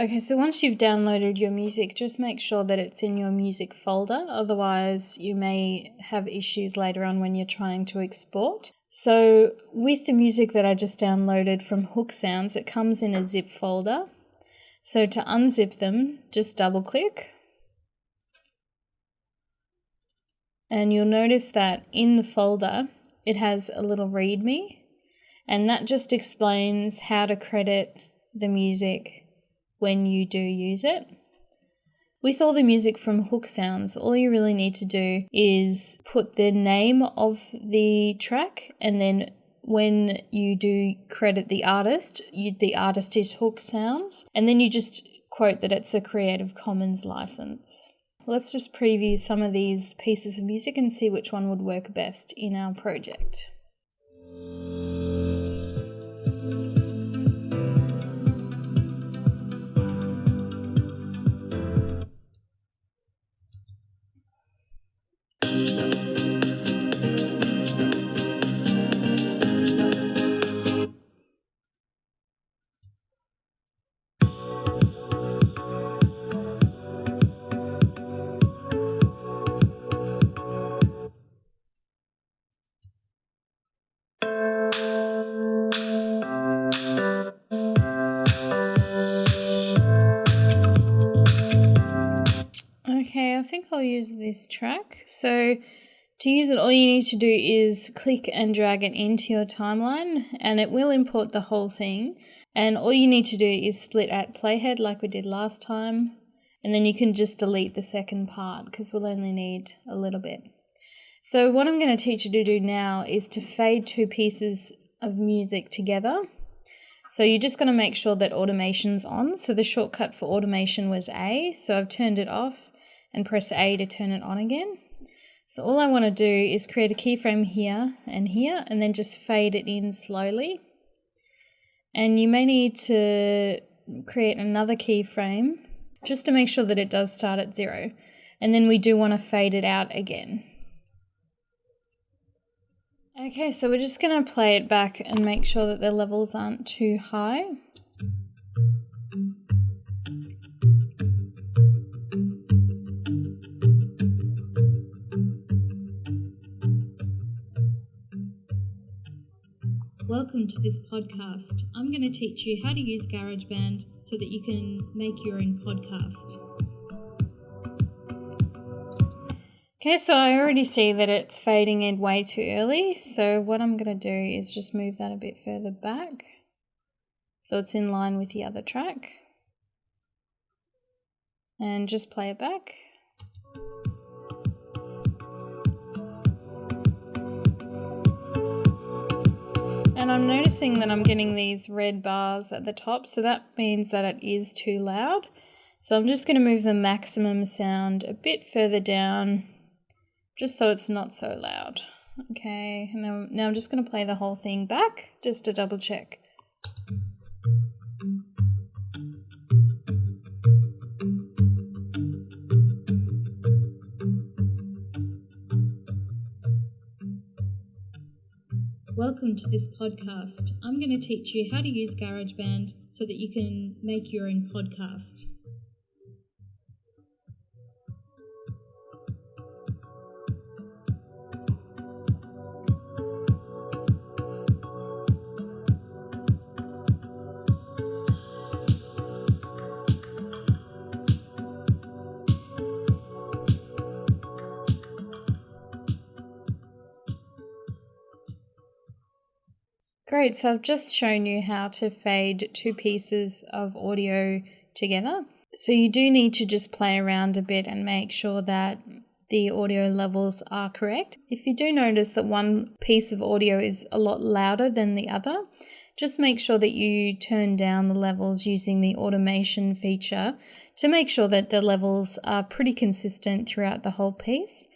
Okay, so once you've downloaded your music, just make sure that it's in your music folder. Otherwise, you may have issues later on when you're trying to export. So, with the music that I just downloaded from Hook Sounds, it comes in a zip folder. So, to unzip them, just double click. And you'll notice that in the folder, it has a little README, and that just explains how to credit the music when you do use it. With all the music from Hook Sounds, all you really need to do is put the name of the track and then when you do credit the artist, you, the artist is Hook Sounds, and then you just quote that it's a Creative Commons license. Let's just preview some of these pieces of music and see which one would work best in our project. I'll use this track. So to use it, all you need to do is click and drag it into your timeline and it will import the whole thing. And all you need to do is split at playhead like we did last time. And then you can just delete the second part because we'll only need a little bit. So what I'm going to teach you to do now is to fade two pieces of music together. So you're just going to make sure that automation's on. So the shortcut for automation was A, so I've turned it off and press A to turn it on again. So all I want to do is create a keyframe here and here and then just fade it in slowly. And you may need to create another keyframe just to make sure that it does start at zero. And then we do want to fade it out again. Okay, so we're just going to play it back and make sure that the levels aren't too high. Welcome to this podcast. I'm going to teach you how to use GarageBand so that you can make your own podcast. Okay, so I already see that it's fading in way too early. So what I'm going to do is just move that a bit further back so it's in line with the other track. And just play it back. And I'm noticing that I'm getting these red bars at the top, so that means that it is too loud. So I'm just going to move the maximum sound a bit further down, just so it's not so loud. Okay, now, now I'm just going to play the whole thing back, just to double check. Welcome to this podcast. I'm going to teach you how to use GarageBand so that you can make your own podcast. Great, so I've just shown you how to fade two pieces of audio together. So you do need to just play around a bit and make sure that the audio levels are correct. If you do notice that one piece of audio is a lot louder than the other, just make sure that you turn down the levels using the automation feature to make sure that the levels are pretty consistent throughout the whole piece.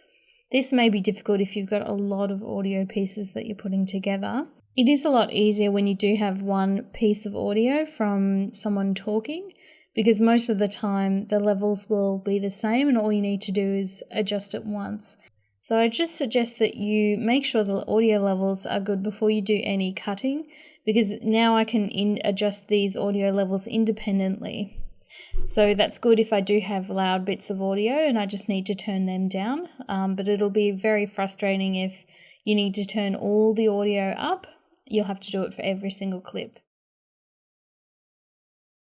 This may be difficult if you've got a lot of audio pieces that you're putting together. It is a lot easier when you do have one piece of audio from someone talking because most of the time the levels will be the same and all you need to do is adjust it once. So I just suggest that you make sure the audio levels are good before you do any cutting because now I can adjust these audio levels independently. So that's good if I do have loud bits of audio and I just need to turn them down. Um, but it'll be very frustrating if you need to turn all the audio up. You'll have to do it for every single clip.